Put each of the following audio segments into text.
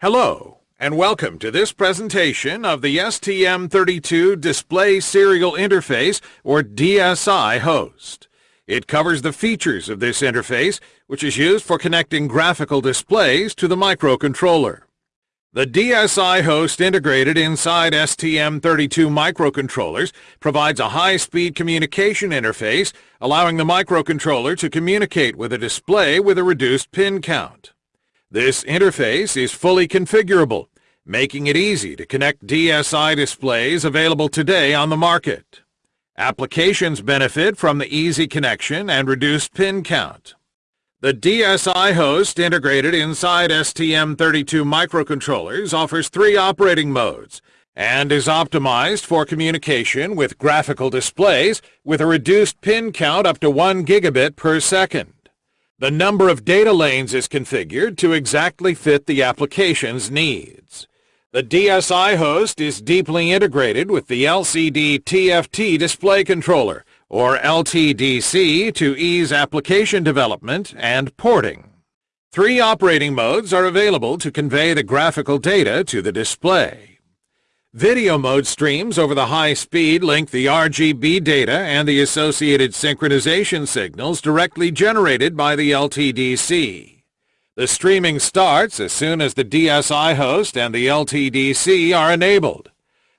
Hello, and welcome to this presentation of the STM32 Display Serial Interface, or DSI host. It covers the features of this interface, which is used for connecting graphical displays to the microcontroller. The DSI host integrated inside STM32 microcontrollers provides a high-speed communication interface, allowing the microcontroller to communicate with a display with a reduced pin count. This interface is fully configurable, making it easy to connect DSI displays available today on the market. Applications benefit from the easy connection and reduced pin count. The DSI host integrated inside STM32 microcontrollers offers three operating modes and is optimized for communication with graphical displays with a reduced pin count up to 1 gigabit per second. The number of data lanes is configured to exactly fit the application's needs. The DSI host is deeply integrated with the LCD TFT display controller, or LTDC, to ease application development and porting. Three operating modes are available to convey the graphical data to the display. Video mode streams over the high speed link the RGB data and the associated synchronization signals directly generated by the LTDC. The streaming starts as soon as the DSI host and the LTDC are enabled.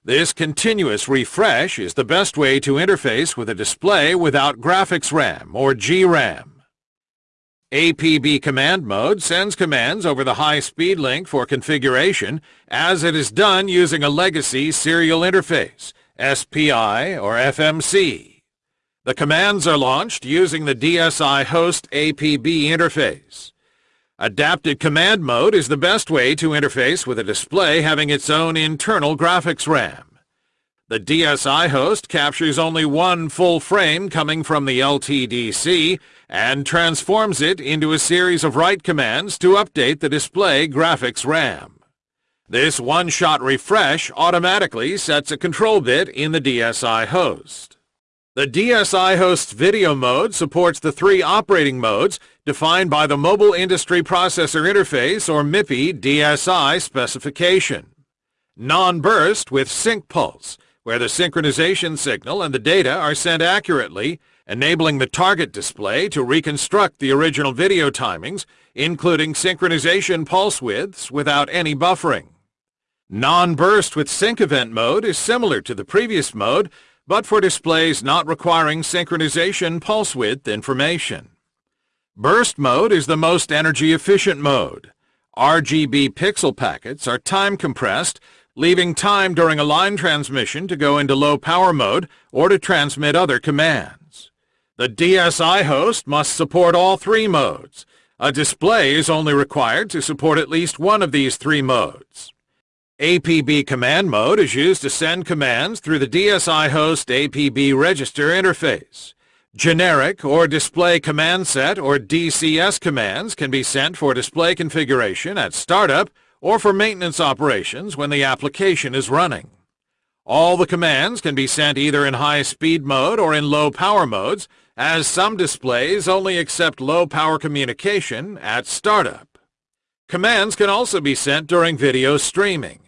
This continuous refresh is the best way to interface with a display without graphics RAM or GRAM. APB command mode sends commands over the high-speed link for configuration as it is done using a legacy serial interface, SPI or FMC. The commands are launched using the DSI host APB interface. Adapted command mode is the best way to interface with a display having its own internal graphics RAM. The DSI host captures only one full frame coming from the LTDC and transforms it into a series of write commands to update the display graphics RAM. This one-shot refresh automatically sets a control bit in the DSI host. The DSI host's video mode supports the three operating modes defined by the Mobile Industry Processor Interface or MIPI DSI specification. Non-burst with sync pulse, where the synchronization signal and the data are sent accurately, enabling the target display to reconstruct the original video timings, including synchronization pulse widths without any buffering. Non-burst with sync event mode is similar to the previous mode, but for displays not requiring synchronization pulse width information. Burst mode is the most energy efficient mode. RGB pixel packets are time compressed leaving time during a line transmission to go into low power mode or to transmit other commands. The DSI host must support all three modes. A display is only required to support at least one of these three modes. APB command mode is used to send commands through the DSI host APB register interface. Generic or display command set or DCS commands can be sent for display configuration at startup or for maintenance operations when the application is running. All the commands can be sent either in high-speed mode or in low-power modes, as some displays only accept low-power communication at startup. Commands can also be sent during video streaming.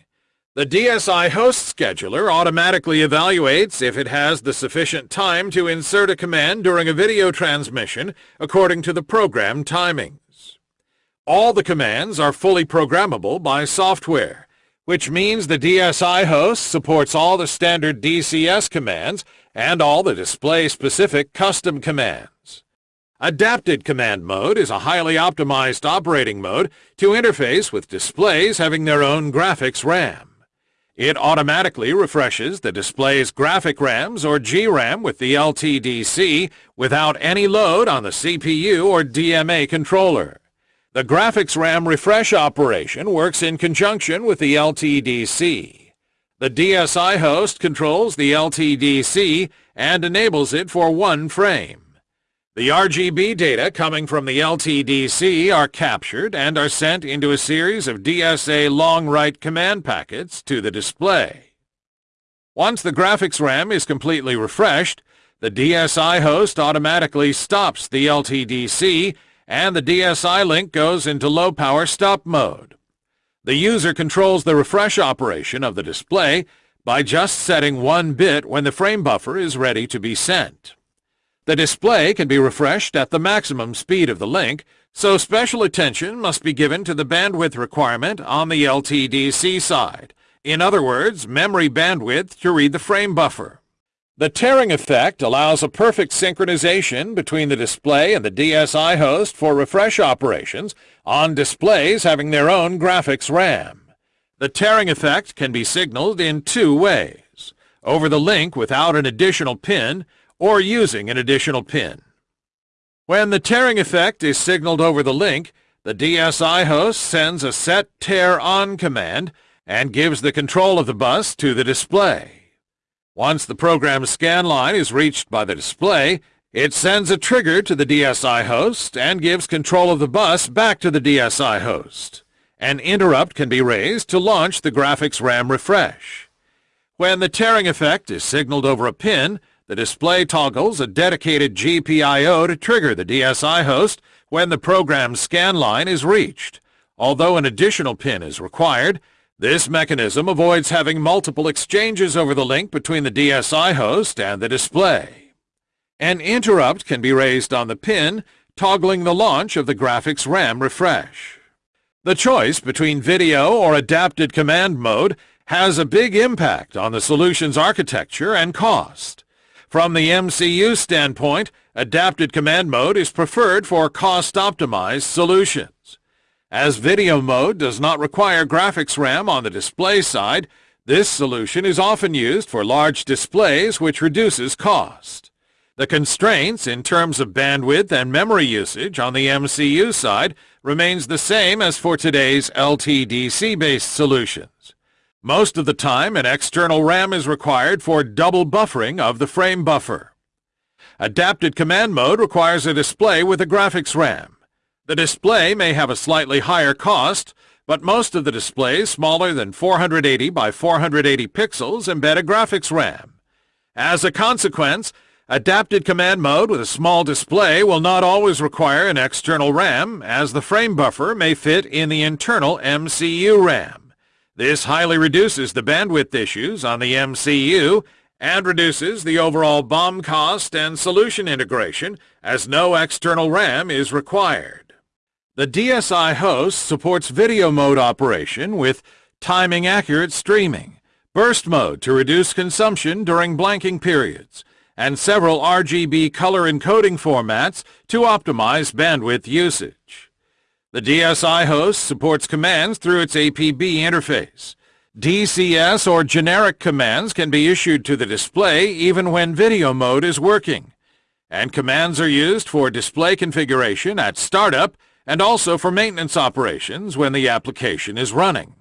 The DSI host scheduler automatically evaluates if it has the sufficient time to insert a command during a video transmission according to the program timing. All the commands are fully programmable by software, which means the DSI host supports all the standard DCS commands and all the display-specific custom commands. Adapted Command Mode is a highly optimized operating mode to interface with displays having their own graphics RAM. It automatically refreshes the display's graphic RAMs or GRAM with the LTDC without any load on the CPU or DMA controller. The graphics RAM refresh operation works in conjunction with the LTDC. The DSI host controls the LTDC and enables it for one frame. The RGB data coming from the LTDC are captured and are sent into a series of DSA long write command packets to the display. Once the graphics RAM is completely refreshed, the DSI host automatically stops the LTDC and the DSI link goes into low power stop mode. The user controls the refresh operation of the display by just setting one bit when the frame buffer is ready to be sent. The display can be refreshed at the maximum speed of the link, so special attention must be given to the bandwidth requirement on the LTDC side. In other words, memory bandwidth to read the frame buffer. The tearing effect allows a perfect synchronization between the display and the DSI host for refresh operations on displays having their own graphics RAM. The tearing effect can be signaled in two ways, over the link without an additional pin or using an additional pin. When the tearing effect is signaled over the link, the DSI host sends a set tear on command and gives the control of the bus to the display. Once the program scan line is reached by the display, it sends a trigger to the DSI host and gives control of the bus back to the DSI host. An interrupt can be raised to launch the graphics RAM refresh. When the tearing effect is signaled over a pin, the display toggles a dedicated GPIO to trigger the DSI host when the program scan line is reached. Although an additional pin is required, this mechanism avoids having multiple exchanges over the link between the DSI host and the display. An interrupt can be raised on the pin, toggling the launch of the graphics RAM refresh. The choice between video or adapted command mode has a big impact on the solution's architecture and cost. From the MCU standpoint, adapted command mode is preferred for cost-optimized solutions. As video mode does not require graphics RAM on the display side, this solution is often used for large displays which reduces cost. The constraints in terms of bandwidth and memory usage on the MCU side remains the same as for today's LTDC-based solutions. Most of the time, an external RAM is required for double buffering of the frame buffer. Adapted command mode requires a display with a graphics RAM. The display may have a slightly higher cost, but most of the displays smaller than 480 by 480 pixels embed a graphics RAM. As a consequence, adapted command mode with a small display will not always require an external RAM, as the frame buffer may fit in the internal MCU RAM. This highly reduces the bandwidth issues on the MCU and reduces the overall BOM cost and solution integration as no external RAM is required. The DSI host supports video mode operation with timing accurate streaming, burst mode to reduce consumption during blanking periods, and several RGB color encoding formats to optimize bandwidth usage. The DSI host supports commands through its APB interface. DCS or generic commands can be issued to the display even when video mode is working. And commands are used for display configuration at startup and also for maintenance operations when the application is running.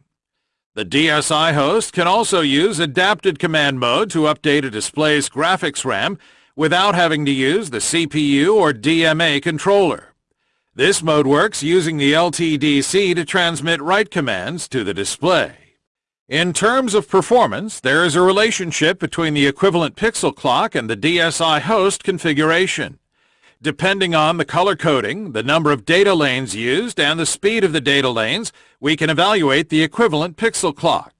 The DSI host can also use adapted command mode to update a display's graphics RAM without having to use the CPU or DMA controller. This mode works using the LTDC to transmit write commands to the display. In terms of performance, there is a relationship between the equivalent pixel clock and the DSI host configuration. Depending on the color coding, the number of data lanes used, and the speed of the data lanes, we can evaluate the equivalent pixel clock.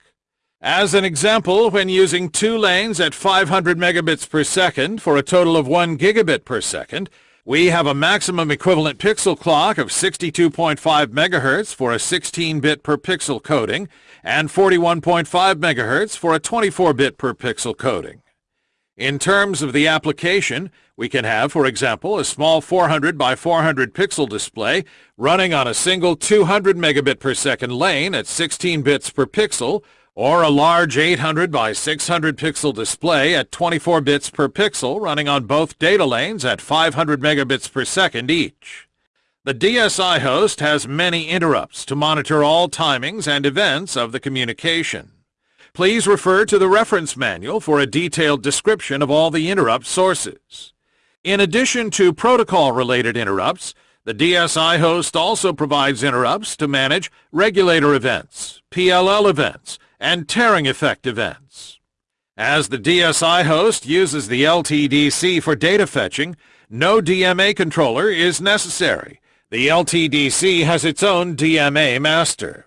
As an example, when using two lanes at 500 megabits per second for a total of 1 gigabit per second, we have a maximum equivalent pixel clock of 62.5 megahertz for a 16-bit per pixel coding and 41.5 megahertz for a 24-bit per pixel coding. In terms of the application, we can have, for example, a small 400 by 400 pixel display running on a single 200 megabit per second lane at 16 bits per pixel or a large 800 by 600 pixel display at 24 bits per pixel running on both data lanes at 500 megabits per second each. The DSI host has many interrupts to monitor all timings and events of the communication. Please refer to the reference manual for a detailed description of all the interrupt sources. In addition to protocol-related interrupts, the DSI host also provides interrupts to manage regulator events, PLL events, and tearing effect events. As the DSI host uses the LTDC for data fetching, no DMA controller is necessary. The LTDC has its own DMA master.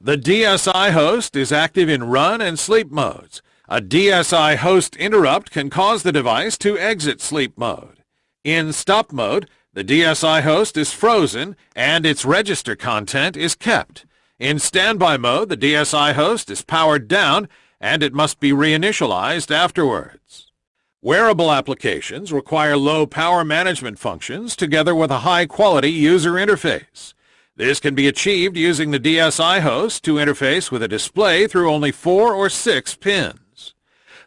The DSI host is active in run and sleep modes. A DSI host interrupt can cause the device to exit sleep mode. In stop mode, the DSI host is frozen and its register content is kept. In standby mode, the DSI host is powered down and it must be reinitialized afterwards. Wearable applications require low power management functions together with a high-quality user interface. This can be achieved using the DSI host to interface with a display through only four or six pins.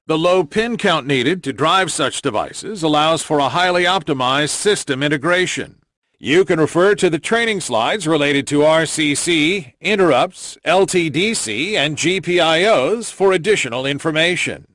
The low pin count needed to drive such devices allows for a highly optimized system integration. You can refer to the training slides related to RCC, interrupts, LTDC, and GPIOs for additional information.